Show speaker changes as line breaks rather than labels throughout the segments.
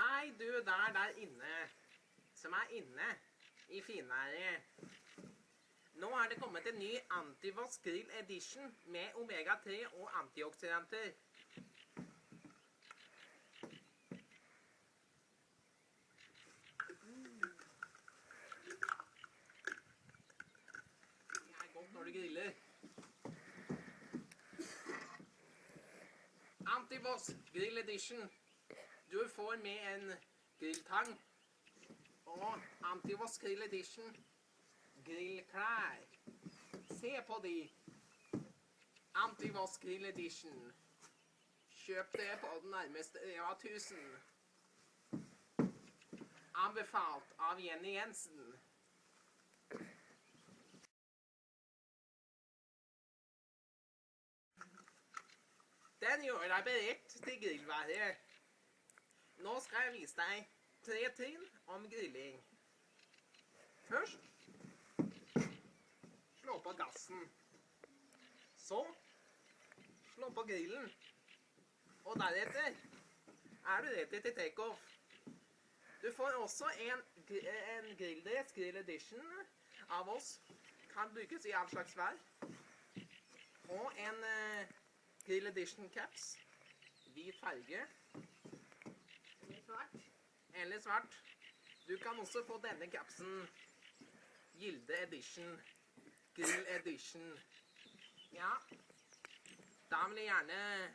Hei, du der der inne, som er inne i finværet. Nå er det kommet en ny Antivask Grill Edition med omega-3 og antioksidanter. Det er godt når du griller. Antivask Grill Edition. Du får med en grilltang og Antivoss Grill Edition grillklær. Se på de. Antivoss Grill Edition. Kjøp det på den nærmeste Reva 1000. Anbefalt av Jenny Jensen. Den gjør deg beredt til grillværet. Nå skal jeg vise deg tre trinn om grilling. Først slå på gassen. Så slå på grillen. Og deretter er du ready til takeoff. Du får også en, en grilldress, Grill Edition, av oss. Kan brukes i all slags vær. Og en eh, Grill Edition caps. Hvit farge.
Svart.
Eller svart. Du kan også få denne kapsen. Gilde Edition. Grill Edition. Ja. Da vil jeg gjerne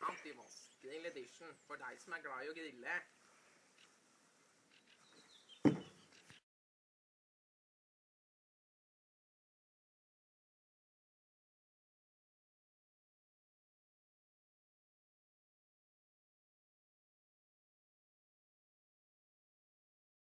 Antivask Grill Edition for deg som er glad i å grille.